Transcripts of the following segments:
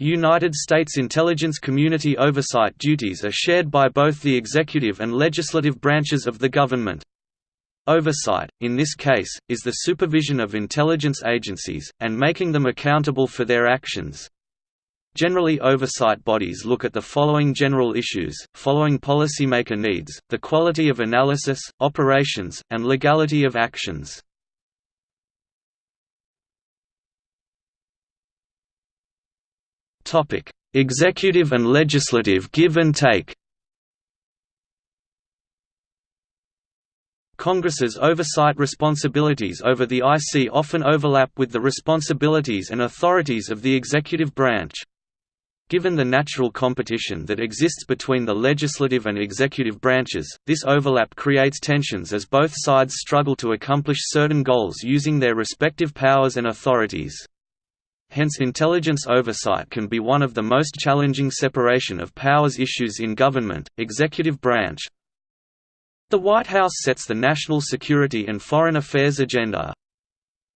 United States intelligence community oversight duties are shared by both the executive and legislative branches of the government. Oversight, in this case, is the supervision of intelligence agencies, and making them accountable for their actions. Generally oversight bodies look at the following general issues, following policymaker needs, the quality of analysis, operations, and legality of actions. Executive and legislative give and take Congress's oversight responsibilities over the IC often overlap with the responsibilities and authorities of the executive branch. Given the natural competition that exists between the legislative and executive branches, this overlap creates tensions as both sides struggle to accomplish certain goals using their respective powers and authorities. Hence intelligence oversight can be one of the most challenging separation of powers issues in government, executive branch. The White House sets the national security and foreign affairs agenda.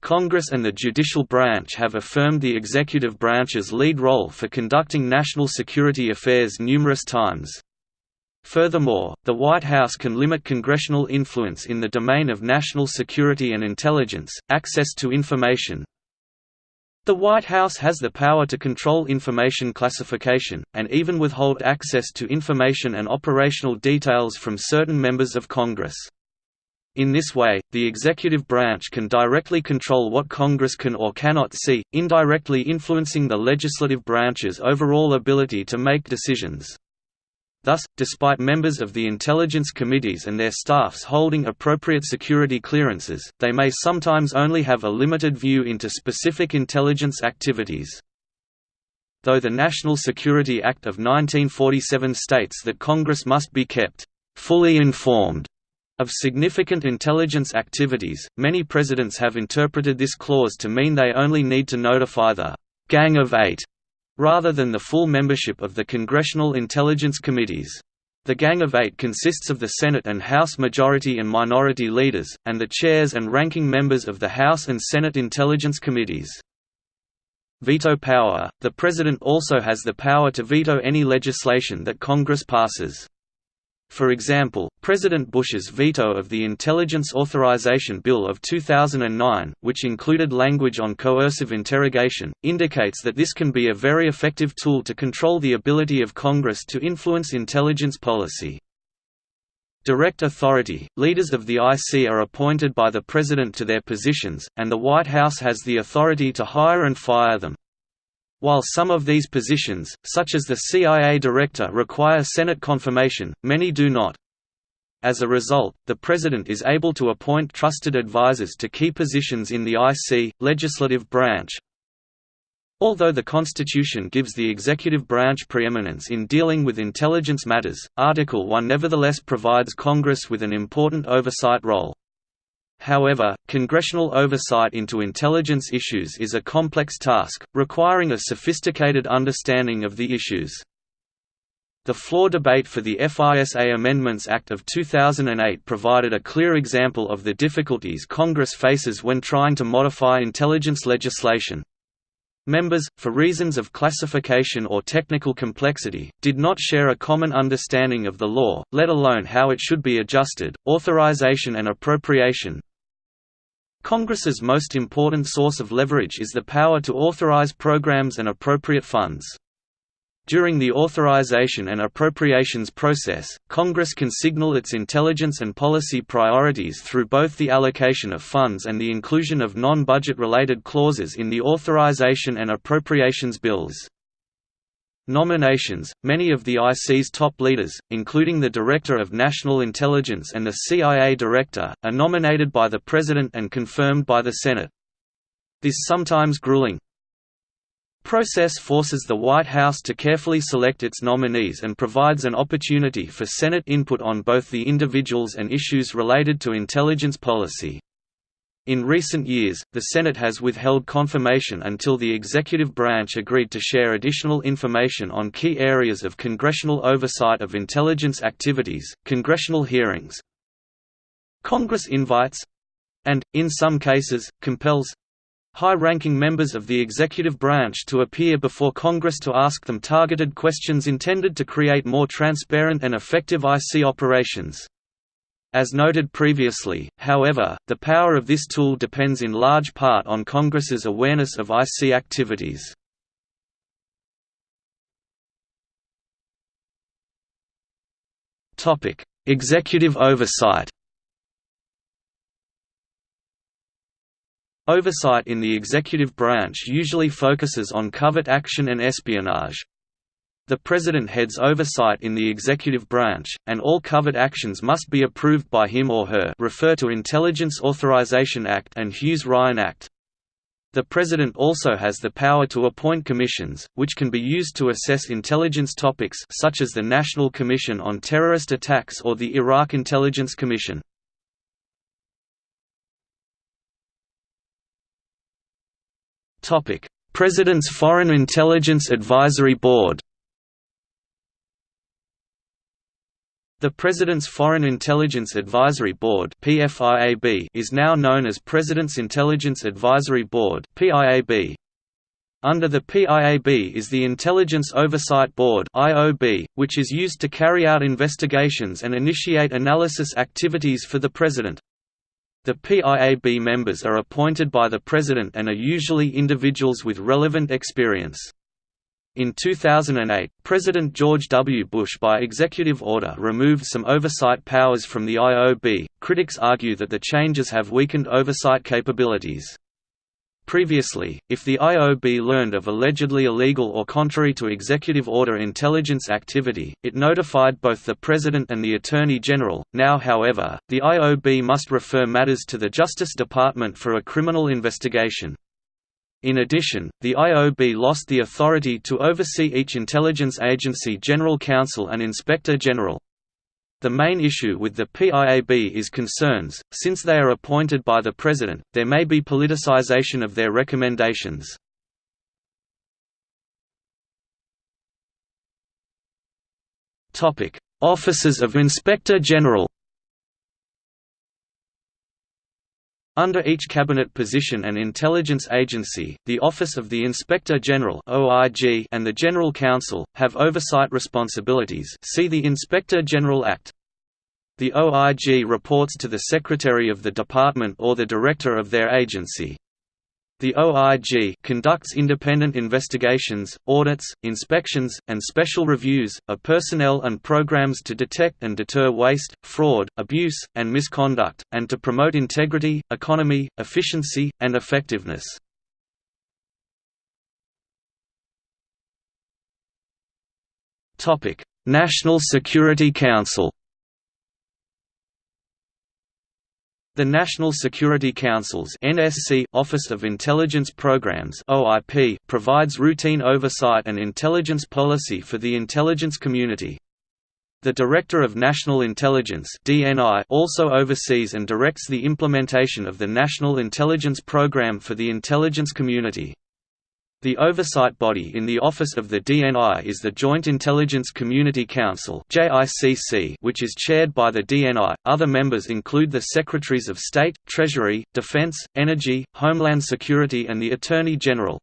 Congress and the judicial branch have affirmed the executive branch's lead role for conducting national security affairs numerous times. Furthermore, the White House can limit congressional influence in the domain of national security and intelligence, access to information, the White House has the power to control information classification, and even withhold access to information and operational details from certain members of Congress. In this way, the executive branch can directly control what Congress can or cannot see, indirectly influencing the legislative branch's overall ability to make decisions. Thus, despite members of the intelligence committees and their staffs holding appropriate security clearances, they may sometimes only have a limited view into specific intelligence activities. Though the National Security Act of 1947 states that Congress must be kept fully informed of significant intelligence activities, many presidents have interpreted this clause to mean they only need to notify the «Gang of Eight rather than the full membership of the Congressional Intelligence Committees. The Gang of Eight consists of the Senate and House majority and minority leaders, and the chairs and ranking members of the House and Senate Intelligence Committees. Veto power – The President also has the power to veto any legislation that Congress passes. For example, President Bush's veto of the Intelligence Authorization Bill of 2009, which included language on coercive interrogation, indicates that this can be a very effective tool to control the ability of Congress to influence intelligence policy. Direct authority – Leaders of the IC are appointed by the President to their positions, and the White House has the authority to hire and fire them. While some of these positions, such as the CIA director require Senate confirmation, many do not. As a result, the President is able to appoint trusted advisers to key positions in the IC, legislative branch. Although the Constitution gives the executive branch preeminence in dealing with intelligence matters, Article 1 nevertheless provides Congress with an important oversight role. However, congressional oversight into intelligence issues is a complex task, requiring a sophisticated understanding of the issues. The floor debate for the FISA Amendments Act of 2008 provided a clear example of the difficulties Congress faces when trying to modify intelligence legislation. Members, for reasons of classification or technical complexity, did not share a common understanding of the law, let alone how it should be adjusted. Authorization and appropriation, Congress's most important source of leverage is the power to authorize programs and appropriate funds. During the authorization and appropriations process, Congress can signal its intelligence and policy priorities through both the allocation of funds and the inclusion of non-budget related clauses in the authorization and appropriations bills. Nominations – Many of the IC's top leaders, including the Director of National Intelligence and the CIA Director, are nominated by the President and confirmed by the Senate. This sometimes grueling process forces the White House to carefully select its nominees and provides an opportunity for Senate input on both the individuals and issues related to intelligence policy. In recent years, the Senate has withheld confirmation until the executive branch agreed to share additional information on key areas of congressional oversight of intelligence activities, congressional hearings, Congress invites and, in some cases, compels high-ranking members of the executive branch to appear before Congress to ask them targeted questions intended to create more transparent and effective IC operations. As noted previously, however, the power of this tool depends in large part on Congress's awareness of IC activities. Executive oversight Oversight in the executive branch usually focuses on covert action and espionage. The President heads oversight in the executive branch, and all covert actions must be approved by him or her refer to Intelligence Authorization Act and Hughes-Ryan Act. The President also has the power to appoint commissions, which can be used to assess intelligence topics such as the National Commission on Terrorist Attacks or the Iraq Intelligence Commission. President's Foreign Intelligence Advisory Board The President's Foreign Intelligence Advisory Board is now known as President's Intelligence Advisory Board Under the PIAB is the Intelligence Oversight Board which is used to carry out investigations and initiate analysis activities for the President. The PIAB members are appointed by the President and are usually individuals with relevant experience. In 2008, President George W. Bush by executive order removed some oversight powers from the IOB. Critics argue that the changes have weakened oversight capabilities. Previously, if the IOB learned of allegedly illegal or contrary to executive order intelligence activity, it notified both the President and the Attorney General. Now, however, the IOB must refer matters to the Justice Department for a criminal investigation. In addition, the IOB lost the authority to oversee each intelligence agency general counsel and inspector general. The main issue with the PIAB is concerns, since they are appointed by the President, there may be politicization of their recommendations. Offices of Inspector General Under each cabinet position and intelligence agency, the Office of the Inspector General and the General Counsel, have oversight responsibilities see the Inspector General Act. The OIG reports to the Secretary of the Department or the Director of their agency. The OIG conducts independent investigations, audits, inspections, and special reviews, of personnel and programs to detect and deter waste, fraud, abuse, and misconduct, and to promote integrity, economy, efficiency, and effectiveness. National Security Council The National Security Council's NSC Office of Intelligence Programs OIP provides routine oversight and intelligence policy for the intelligence community. The Director of National Intelligence DNI also oversees and directs the implementation of the National Intelligence Program for the intelligence community. The oversight body in the office of the DNI is the Joint Intelligence Community Council which is chaired by the DNI. Other members include the Secretaries of State, Treasury, Defense, Energy, Homeland Security and the Attorney General.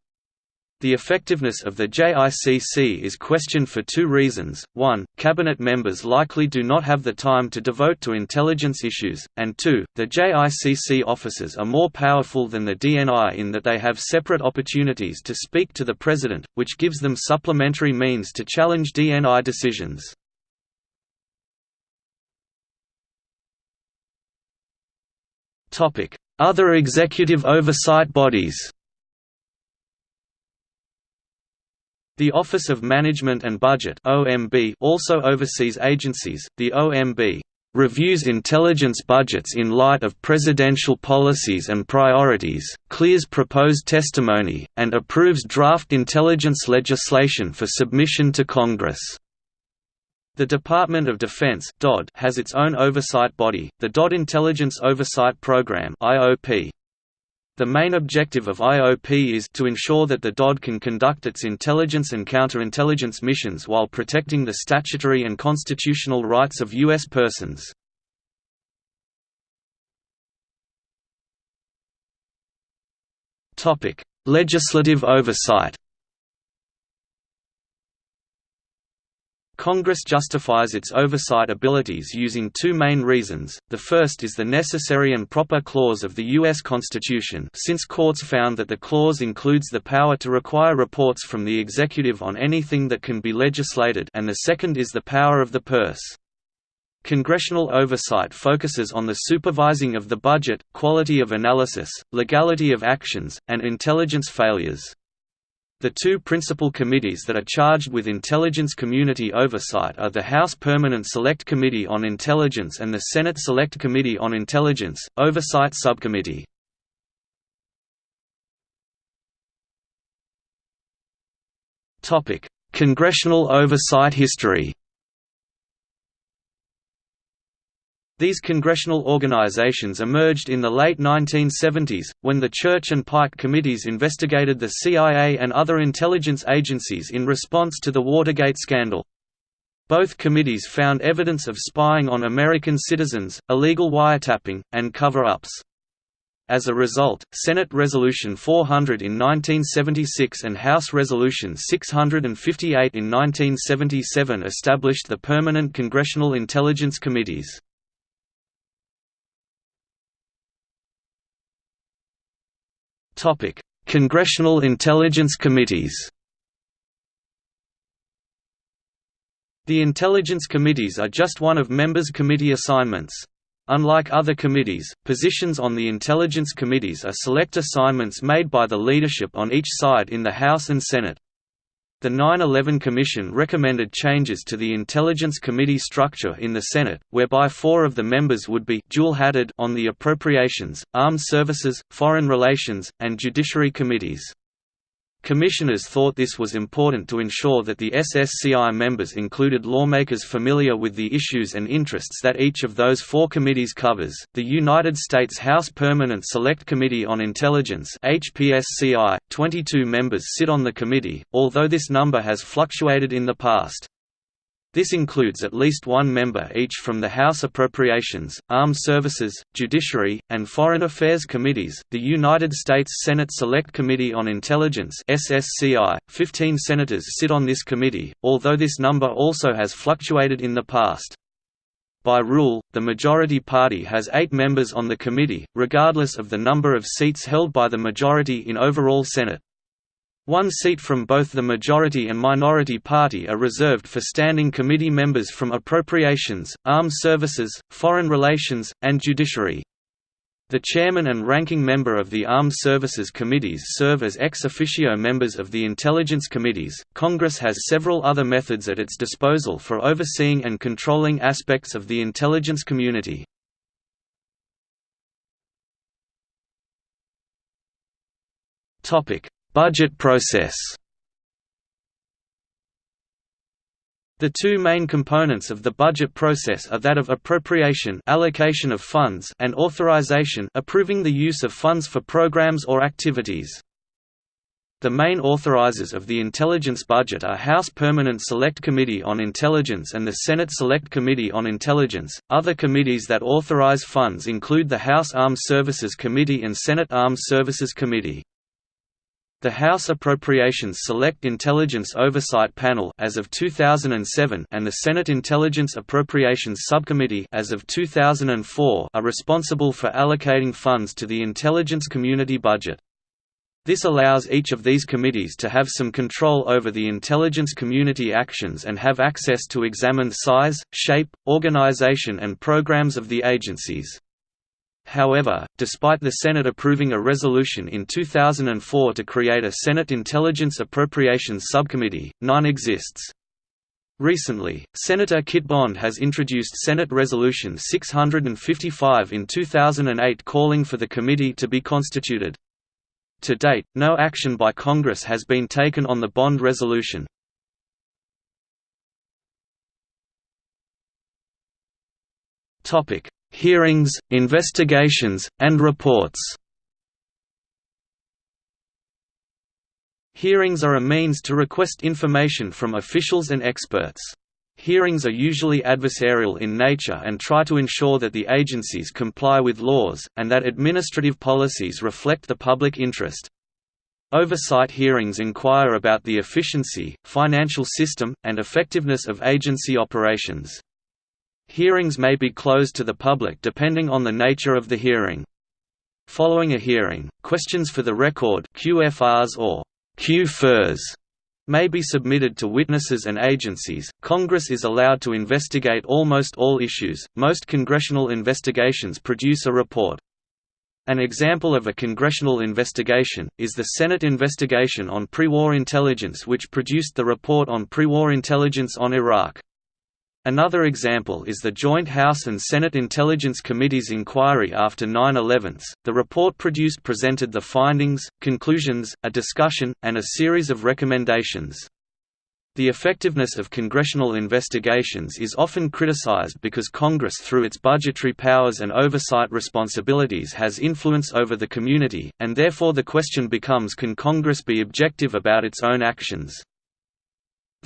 The effectiveness of the JICC is questioned for two reasons, one, cabinet members likely do not have the time to devote to intelligence issues, and two, the JICC officers are more powerful than the DNI in that they have separate opportunities to speak to the President, which gives them supplementary means to challenge DNI decisions. Other executive oversight bodies The Office of Management and Budget (OMB) also oversees agencies. The OMB reviews intelligence budgets in light of presidential policies and priorities, clears proposed testimony, and approves draft intelligence legislation for submission to Congress. The Department of Defense has its own oversight body, the DoD Intelligence Oversight Program (IOP). The main objective of IOP is to ensure that the DoD can conduct its intelligence and counterintelligence missions while protecting the statutory and constitutional rights of U.S. persons. Legislative oversight Congress justifies its oversight abilities using two main reasons, the first is the necessary and proper clause of the U.S. Constitution since courts found that the clause includes the power to require reports from the executive on anything that can be legislated and the second is the power of the purse. Congressional oversight focuses on the supervising of the budget, quality of analysis, legality of actions, and intelligence failures. The two principal committees that are charged with intelligence community oversight are the House Permanent Select Committee on Intelligence and the Senate Select Committee on Intelligence, Oversight Subcommittee. Congressional oversight history These congressional organizations emerged in the late 1970s, when the Church and Pike committees investigated the CIA and other intelligence agencies in response to the Watergate scandal. Both committees found evidence of spying on American citizens, illegal wiretapping, and cover-ups. As a result, Senate Resolution 400 in 1976 and House Resolution 658 in 1977 established the Permanent Congressional Intelligence Committees. Topic: Congressional Intelligence Committees. The Intelligence Committees are just one of members' committee assignments. Unlike other committees, positions on the Intelligence Committees are select assignments made by the leadership on each side in the House and Senate. The 9-11 Commission recommended changes to the Intelligence Committee structure in the Senate, whereby four of the members would be dual-hatted on the Appropriations, Armed Services, Foreign Relations, and Judiciary Committees. Commissioners thought this was important to ensure that the SSCI members included lawmakers familiar with the issues and interests that each of those four committees covers. The United States House Permanent Select Committee on Intelligence (HPSCI), 22 members sit on the committee, although this number has fluctuated in the past. This includes at least one member each from the House Appropriations, Armed Services, Judiciary, and Foreign Affairs Committees. The United States Senate Select Committee on Intelligence (SSCI). 15 senators sit on this committee, although this number also has fluctuated in the past. By rule, the majority party has eight members on the committee, regardless of the number of seats held by the majority in overall Senate. One seat from both the majority and minority party are reserved for standing committee members from Appropriations, Armed Services, Foreign Relations, and Judiciary. The chairman and ranking member of the Armed Services Committees serve as ex officio members of the Intelligence Committees. Congress has several other methods at its disposal for overseeing and controlling aspects of the intelligence community. Topic: Budget process The two main components of the budget process are that of appropriation allocation of funds and authorization approving the use of funds for programs or activities. The main authorizers of the intelligence budget are House Permanent Select Committee on Intelligence and the Senate Select Committee on Intelligence. Other committees that authorize funds include the House Armed Services Committee and Senate Armed Services Committee. The House Appropriations Select Intelligence Oversight Panel as of 2007 and the Senate Intelligence Appropriations Subcommittee as of 2004 are responsible for allocating funds to the intelligence community budget. This allows each of these committees to have some control over the intelligence community actions and have access to examine size, shape, organization and programs of the agencies. However, despite the Senate approving a resolution in 2004 to create a Senate Intelligence Appropriations Subcommittee, none exists. Recently, Senator Kit Bond has introduced Senate Resolution 655 in 2008 calling for the committee to be constituted. To date, no action by Congress has been taken on the Bond resolution. Hearings, investigations, and reports. Hearings are a means to request information from officials and experts. Hearings are usually adversarial in nature and try to ensure that the agencies comply with laws, and that administrative policies reflect the public interest. Oversight hearings inquire about the efficiency, financial system, and effectiveness of agency operations. Hearings may be closed to the public depending on the nature of the hearing. Following a hearing, questions for the record QFRs or QFers may be submitted to witnesses and agencies. Congress is allowed to investigate almost all issues. Most congressional investigations produce a report. An example of a congressional investigation, is the Senate investigation on pre-war intelligence which produced the report on pre-war intelligence on Iraq. Another example is the Joint House and Senate Intelligence Committee's inquiry after 9-11. The report produced presented the findings, conclusions, a discussion, and a series of recommendations. The effectiveness of congressional investigations is often criticized because Congress through its budgetary powers and oversight responsibilities has influence over the community, and therefore the question becomes can Congress be objective about its own actions.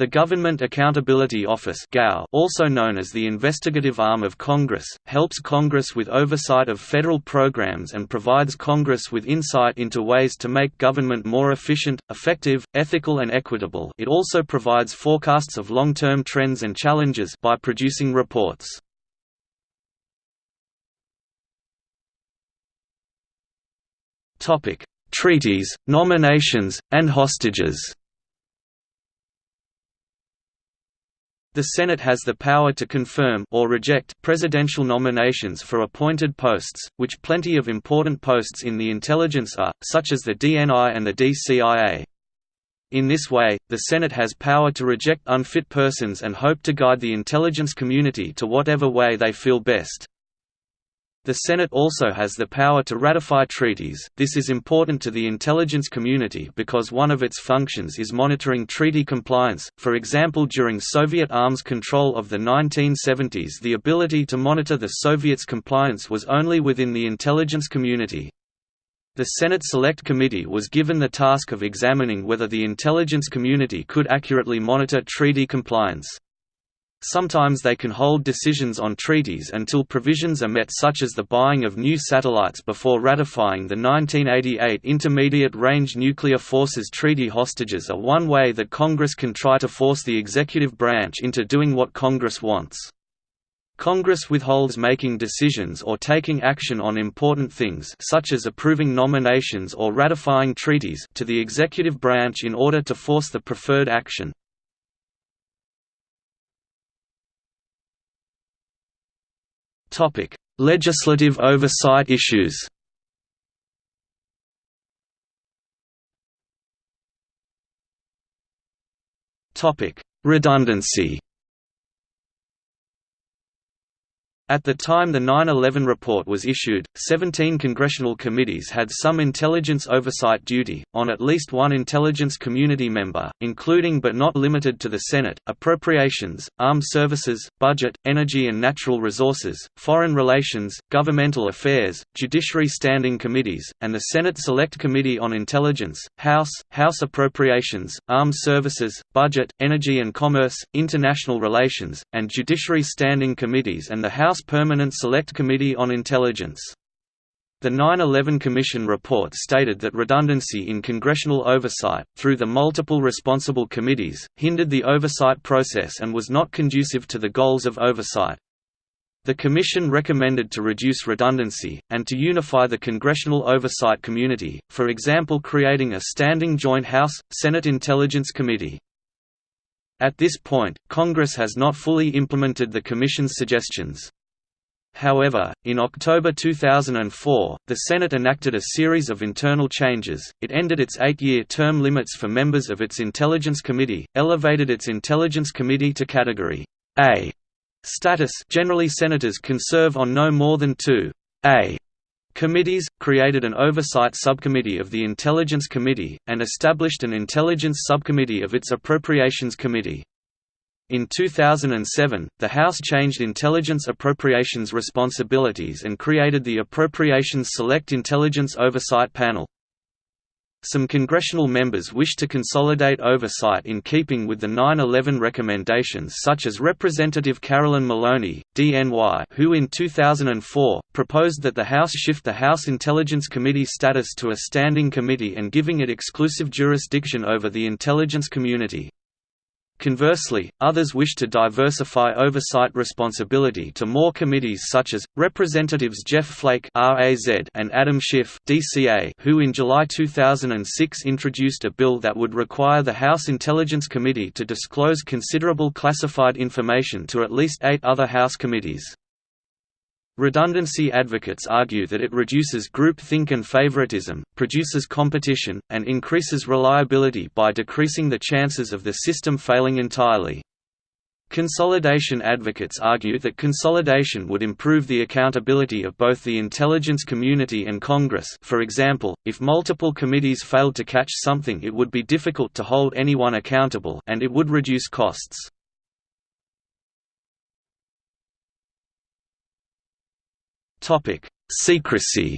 The Government Accountability Office also known as the investigative arm of Congress, helps Congress with oversight of federal programs and provides Congress with insight into ways to make government more efficient, effective, ethical and equitable it also provides forecasts of long-term trends and challenges by producing reports. Treaties, nominations, and hostages The Senate has the power to confirm or reject presidential nominations for appointed posts, which plenty of important posts in the intelligence are, such as the DNI and the DCIA. In this way, the Senate has power to reject unfit persons and hope to guide the intelligence community to whatever way they feel best. The Senate also has the power to ratify treaties. This is important to the intelligence community because one of its functions is monitoring treaty compliance. For example, during Soviet arms control of the 1970s, the ability to monitor the Soviets' compliance was only within the intelligence community. The Senate Select Committee was given the task of examining whether the intelligence community could accurately monitor treaty compliance. Sometimes they can hold decisions on treaties until provisions are met such as the buying of new satellites before ratifying the 1988 Intermediate Range Nuclear Forces Treaty hostages are one way that Congress can try to force the executive branch into doing what Congress wants. Congress withholds making decisions or taking action on important things such as approving nominations or ratifying treaties to the executive branch in order to force the preferred action. Topic: Legislative oversight issues. Topic: Redundancy. At the time the 9-11 report was issued, 17 congressional committees had some intelligence oversight duty, on at least one intelligence community member, including but not limited to the Senate, Appropriations, Armed Services, Budget, Energy and Natural Resources, Foreign Relations, Governmental Affairs, Judiciary Standing Committees, and the Senate Select Committee on Intelligence, House, House Appropriations, Armed Services, Budget, Energy and Commerce, International Relations, and Judiciary Standing Committees and the House Permanent Select Committee on Intelligence. The 9-11 Commission report stated that redundancy in congressional oversight, through the multiple responsible committees, hindered the oversight process and was not conducive to the goals of oversight. The Commission recommended to reduce redundancy, and to unify the congressional oversight community, for example creating a standing joint House-Senate Intelligence Committee. At this point, Congress has not fully implemented the Commission's suggestions. However, in October 2004, the Senate enacted a series of internal changes. It ended its eight-year term limits for members of its Intelligence Committee, elevated its Intelligence Committee to Category A status. Generally, senators can serve on no more than two A committees, created an oversight subcommittee of the Intelligence Committee, and established an Intelligence Subcommittee of its Appropriations Committee. In 2007, the House changed intelligence appropriations responsibilities and created the Appropriations Select Intelligence Oversight Panel. Some congressional members wish to consolidate oversight in keeping with the 9-11 recommendations such as Representative Carolyn Maloney, DNY who in 2004, proposed that the House shift the House Intelligence Committee status to a standing committee and giving it exclusive jurisdiction over the intelligence community. Conversely, others wish to diversify oversight responsibility to more committees such as, Representatives Jeff Flake and Adam Schiff who in July 2006 introduced a bill that would require the House Intelligence Committee to disclose considerable classified information to at least eight other House committees. Redundancy advocates argue that it reduces groupthink and favoritism, produces competition, and increases reliability by decreasing the chances of the system failing entirely. Consolidation advocates argue that consolidation would improve the accountability of both the intelligence community and Congress for example, if multiple committees failed to catch something it would be difficult to hold anyone accountable and it would reduce costs. Topic: Secrecy.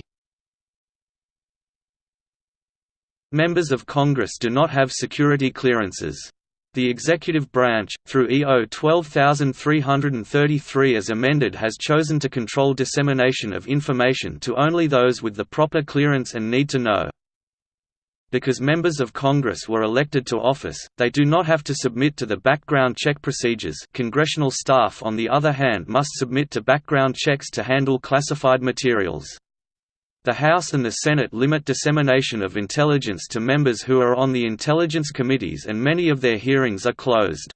Members of Congress do not have security clearances. The executive branch, through EO 12333 as amended has chosen to control dissemination of information to only those with the proper clearance and need to know. Because members of Congress were elected to office, they do not have to submit to the background check procedures congressional staff on the other hand must submit to background checks to handle classified materials. The House and the Senate limit dissemination of intelligence to members who are on the intelligence committees and many of their hearings are closed.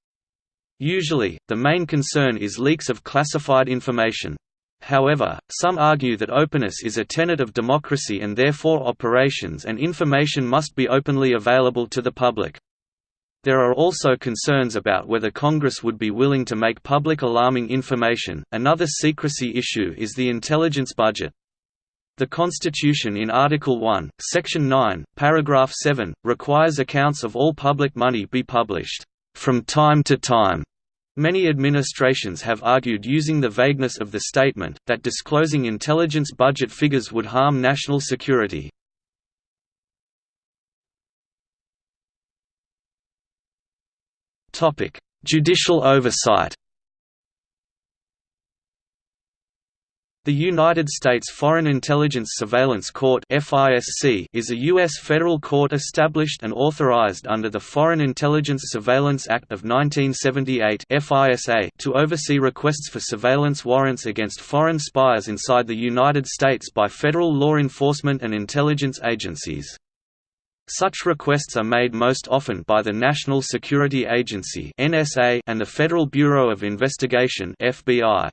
Usually, the main concern is leaks of classified information. However, some argue that openness is a tenet of democracy and therefore operations and information must be openly available to the public. There are also concerns about whether Congress would be willing to make public alarming information. Another secrecy issue is the intelligence budget. The Constitution in Article 1, Section 9, Paragraph 7, requires accounts of all public money be published, from time to time, Many administrations have argued using the vagueness of the statement, that disclosing intelligence budget figures would harm national security. Judicial oversight The United States Foreign Intelligence Surveillance Court is a U.S. federal court established and authorized under the Foreign Intelligence Surveillance Act of 1978 to oversee requests for surveillance warrants against foreign spies inside the United States by federal law enforcement and intelligence agencies. Such requests are made most often by the National Security Agency and the Federal Bureau of Investigation FBI.